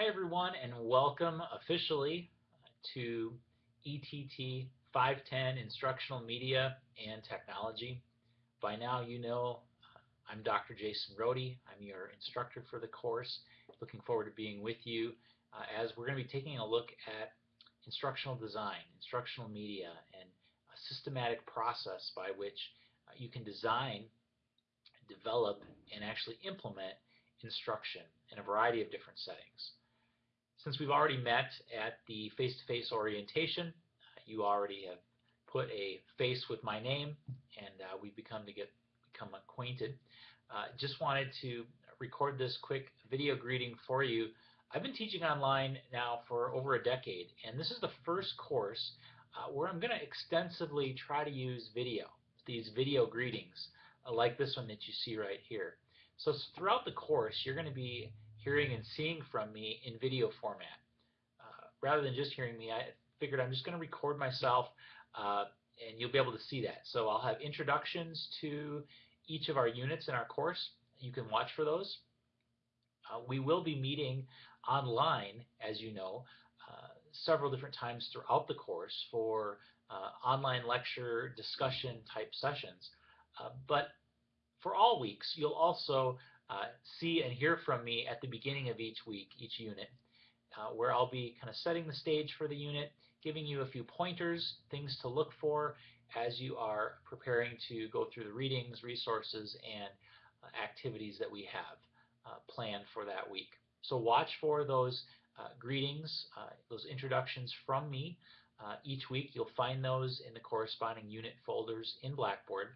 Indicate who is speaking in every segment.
Speaker 1: Hi everyone and welcome officially to ETT 510 Instructional Media and Technology. By now you know I'm Dr. Jason Rohde. I'm your instructor for the course. Looking forward to being with you uh, as we're going to be taking a look at instructional design, instructional media, and a systematic process by which uh, you can design, develop, and actually implement instruction in a variety of different settings. Since we've already met at the face-to-face -face orientation, you already have put a face with my name and uh, we've become to get become acquainted. Uh, just wanted to record this quick video greeting for you. I've been teaching online now for over a decade and this is the first course uh, where I'm going to extensively try to use video, these video greetings uh, like this one that you see right here. So throughout the course you're going to be hearing and seeing from me in video format. Uh, rather than just hearing me, I figured I'm just going to record myself uh, and you'll be able to see that. So I'll have introductions to each of our units in our course. You can watch for those. Uh, we will be meeting online, as you know, uh, several different times throughout the course for uh, online lecture discussion type sessions. Uh, but for all weeks, you'll also uh, see and hear from me at the beginning of each week, each unit, uh, where I'll be kind of setting the stage for the unit, giving you a few pointers, things to look for as you are preparing to go through the readings, resources, and uh, activities that we have uh, planned for that week. So watch for those uh, greetings, uh, those introductions from me. each week you'll find those in the corresponding unit folders in Blackboard.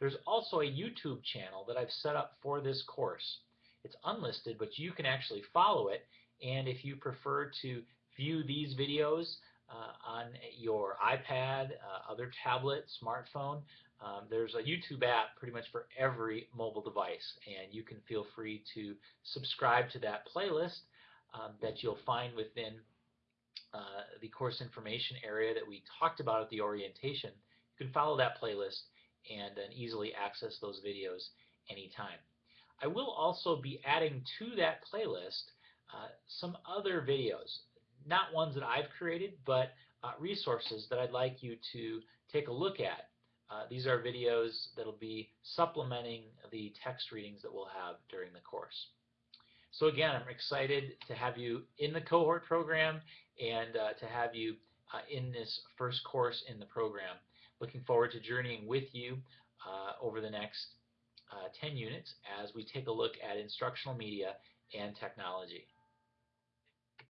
Speaker 1: There's also a YouTube channel that I've set up for this course. It's unlisted, but you can actually follow it. And if you prefer to view these videos uh, on your iPad, uh, other tablet, smartphone, um, there's a YouTube app pretty much for every mobile device. And you can feel free to subscribe to that playlist um, that you'll find within uh, the course information area that we talked about at the orientation. You can follow that playlist and then easily access those videos anytime. I will also be adding to that playlist uh, some other videos, not ones that I've created, but uh, resources that I'd like you to take a look at. Uh, these are videos that'll be supplementing the text readings that we'll have during the course. So again, I'm excited to have you in the cohort program and uh, to have you uh, in this first course in the program. Looking forward to journeying with you uh, over the next uh, 10 units as we take a look at instructional media and technology.